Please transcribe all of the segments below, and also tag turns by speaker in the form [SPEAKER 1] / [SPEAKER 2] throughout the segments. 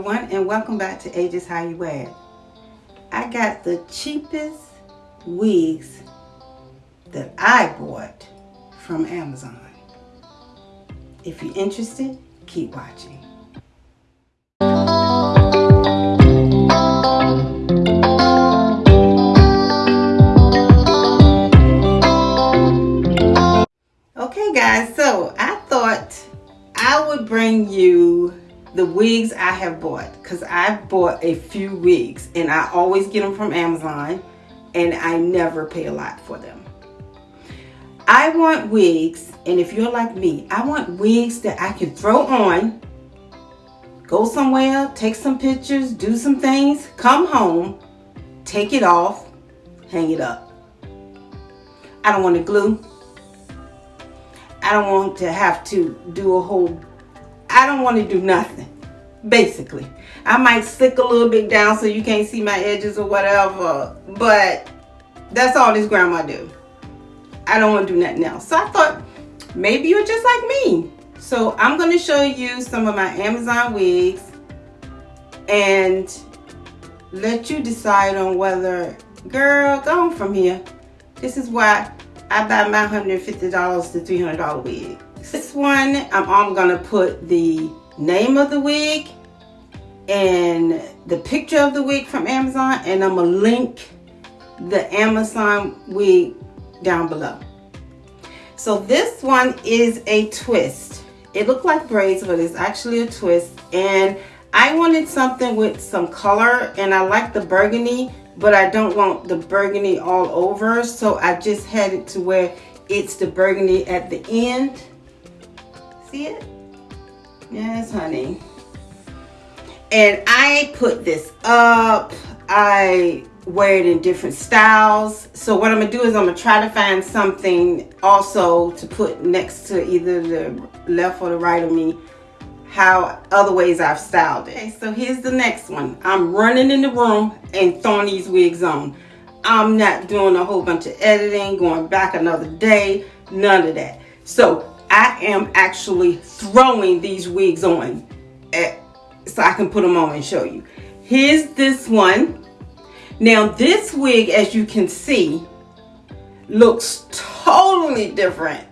[SPEAKER 1] everyone and welcome back to Ages How You Wear I got the cheapest wigs that I bought from Amazon. If you're interested, keep watching. Wigs I have bought because I've bought a few wigs and I always get them from Amazon and I never pay a lot for them. I want wigs and if you're like me, I want wigs that I can throw on, go somewhere, take some pictures, do some things, come home, take it off, hang it up. I don't want to glue. I don't want to have to do a whole I don't want to do nothing, basically. I might stick a little bit down so you can't see my edges or whatever, but that's all this grandma do. I don't want to do nothing else. So I thought, maybe you're just like me. So I'm going to show you some of my Amazon wigs and let you decide on whether, girl, go from here. This is why I buy my $150 to $300 wig. This one, I'm, I'm gonna put the name of the wig and the picture of the wig from Amazon and I'm gonna link the Amazon wig down below. So this one is a twist. It looked like braids, but it's actually a twist. And I wanted something with some color and I like the burgundy, but I don't want the burgundy all over. So I just had it to where it's the burgundy at the end See it? Yes, honey. And I put this up. I wear it in different styles. So what I'm gonna do is I'm gonna try to find something also to put next to either the left or the right of me how other ways I've styled it. Okay, so here's the next one. I'm running in the room and throwing these wigs on. I'm not doing a whole bunch of editing, going back another day, none of that. So I am actually throwing these wigs on at, so I can put them on and show you. Here's this one. Now this wig, as you can see, looks totally different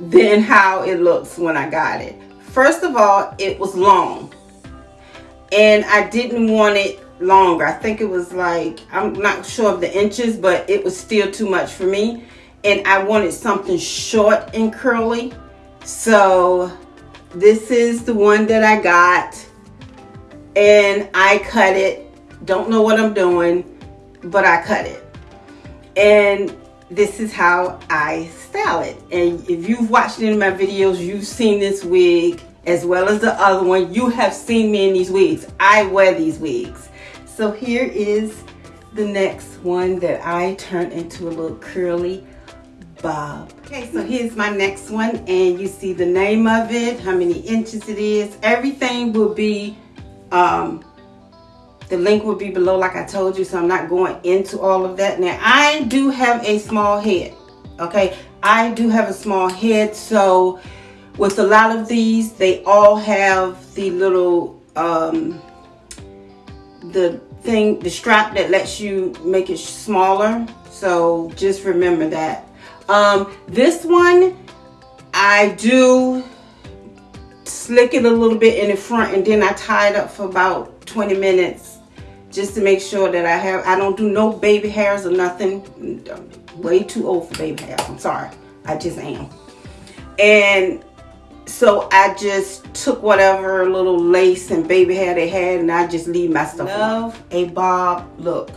[SPEAKER 1] than how it looks when I got it. First of all, it was long and I didn't want it longer. I think it was like, I'm not sure of the inches, but it was still too much for me and I wanted something short and curly. So this is the one that I got and I cut it. Don't know what I'm doing, but I cut it. And this is how I style it. And if you've watched any of my videos, you've seen this wig as well as the other one. You have seen me in these wigs. I wear these wigs. So here is the next one that I turned into a little curly bob. Okay, so here's my next one and you see the name of it, how many inches it is. Everything will be, um, the link will be below like I told you, so I'm not going into all of that. Now, I do have a small head, okay? I do have a small head, so with a lot of these, they all have the little, um, the thing, the strap that lets you make it smaller. So just remember that. Um, this one, I do slick it a little bit in the front and then I tie it up for about 20 minutes just to make sure that I have, I don't do no baby hairs or nothing. way too old for baby hairs, I'm sorry. I just am. And so I just took whatever little lace and baby hair they had and I just leave my stuff Love a bob look.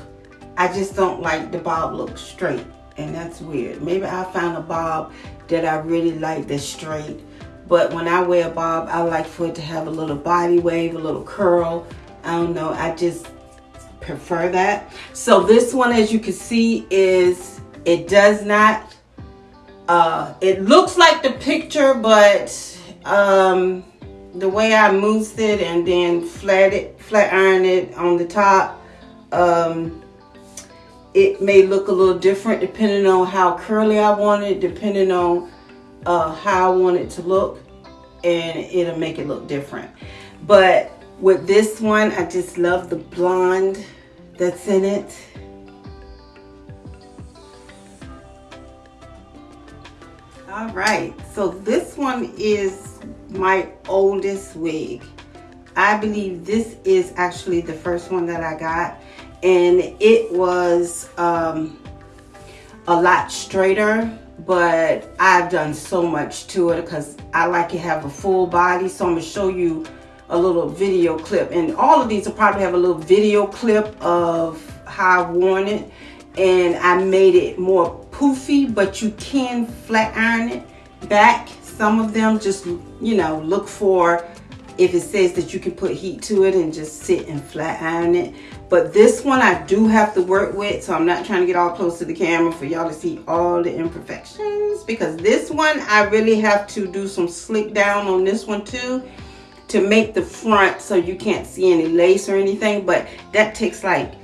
[SPEAKER 1] I just don't like the bob look straight and that's weird. Maybe I found a bob that I really like that's straight. But when I wear a bob, I like for it to have a little body wave, a little curl. I don't know, I just prefer that. So this one, as you can see, is, it does not, uh, it looks like the picture, but um, the way I moosed it and then flat it, flat iron it on the top, um, it may look a little different depending on how curly I want it, depending on uh, how I want it to look, and it'll make it look different. But with this one, I just love the blonde that's in it. All right, so this one is my oldest wig. I believe this is actually the first one that I got and it was um, a lot straighter but I've done so much to it because I like to have a full body. So I'm gonna show you a little video clip. And all of these will probably have a little video clip of how I've worn it. And I made it more poofy but you can flat iron it back. Some of them just you know look for if it says that you can put heat to it and just sit and flat iron it but this one I do have to work with so I'm not trying to get all close to the camera for y'all to see all the imperfections. Because this one I really have to do some slick down on this one too to make the front so you can't see any lace or anything. But that takes like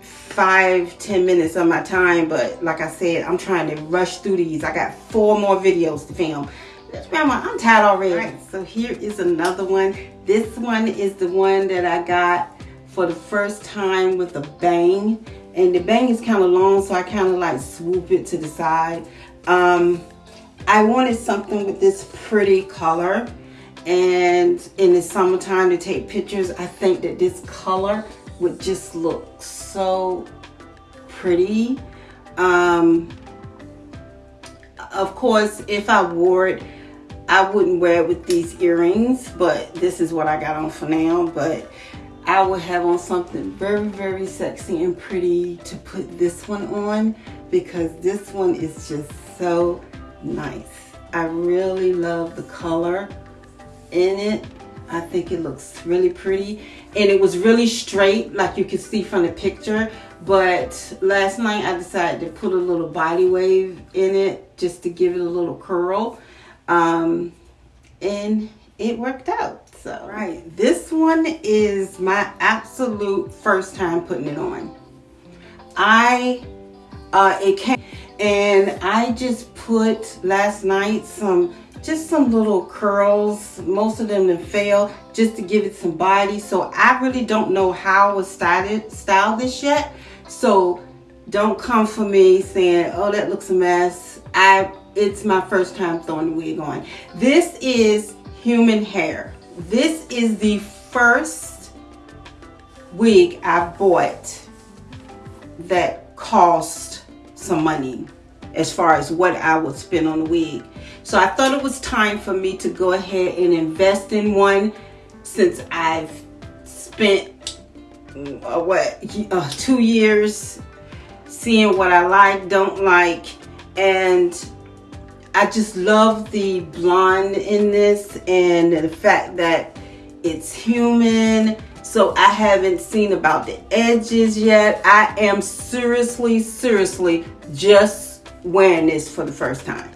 [SPEAKER 1] five ten minutes of my time. But like I said I'm trying to rush through these. I got four more videos to film. Grandma, I'm tired already. So here is another one. This one is the one that I got for the first time with a bang. And the bang is kind of long, so I kind of like swoop it to the side. Um, I wanted something with this pretty color. And in the summertime to take pictures, I think that this color would just look so pretty. Um, of course, if I wore it, I wouldn't wear it with these earrings, but this is what I got on for now. But I would have on something very, very sexy and pretty to put this one on because this one is just so nice. I really love the color in it. I think it looks really pretty. And it was really straight, like you can see from the picture. But last night I decided to put a little body wave in it just to give it a little curl. Um, and it worked out. So, right, this one is my absolute first time putting it on. I, uh, it came, and I just put last night some just some little curls. Most of them fail just to give it some body. So I really don't know how I started style this yet. So don't come for me saying oh that looks a mess. I it's my first time throwing the wig on. This is human hair this is the first wig I bought that cost some money as far as what I would spend on a wig. So I thought it was time for me to go ahead and invest in one since I've spent uh, what uh, two years seeing what I like, don't like, and I just love the blonde in this and the fact that it's human. So I haven't seen about the edges yet. I am seriously, seriously just wearing this for the first time.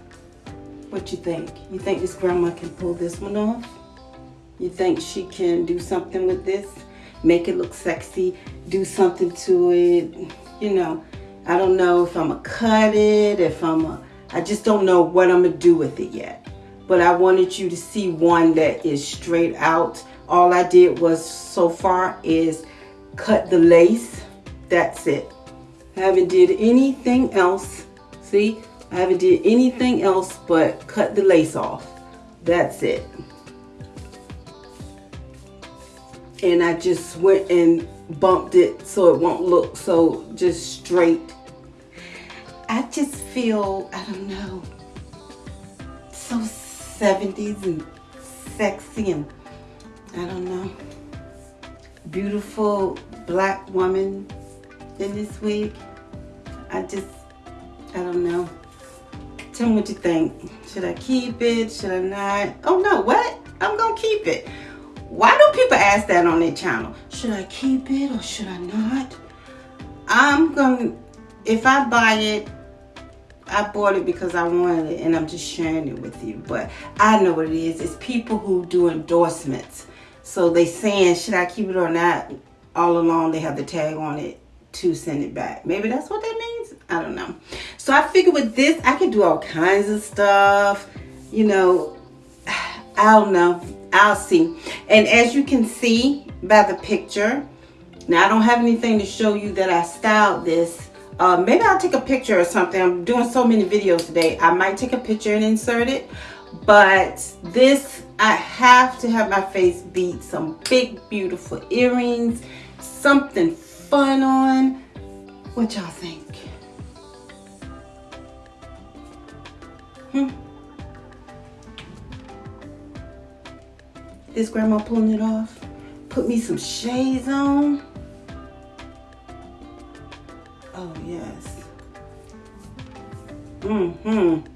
[SPEAKER 1] What you think? You think this grandma can pull this one off? You think she can do something with this? Make it look sexy, do something to it. You know, I don't know if I'm gonna cut it, if I'm a, I just don't know what I'm gonna do with it yet. But I wanted you to see one that is straight out. All I did was so far is cut the lace. That's it. I haven't did anything else. See, I haven't did anything else but cut the lace off. That's it. And I just went and bumped it so it won't look so just straight. I just feel, I don't know, so 70s and sexy and I don't know, beautiful black woman in this wig. I just, I don't know. Tell me what you think. Should I keep it? Should I not? Oh no, what? I'm gonna keep it. Why do people ask that on their channel? Should I keep it or should I not? I'm gonna, if I buy it, I bought it because I wanted it and I'm just sharing it with you. But I know what it is. It's people who do endorsements. So they saying, should I keep it or not? All along they have the tag on it to send it back. Maybe that's what that means. I don't know. So I figured with this, I could do all kinds of stuff. You know, I don't know. I'll see. And as you can see, by the picture. Now I don't have anything to show you that I styled this. Uh, maybe I'll take a picture or something. I'm doing so many videos today. I might take a picture and insert it. But this, I have to have my face beat. Some big, beautiful earrings. Something fun on. What y'all think? Hmm? Is grandma pulling it off? Put me some shades on. Yes. Mm-hmm.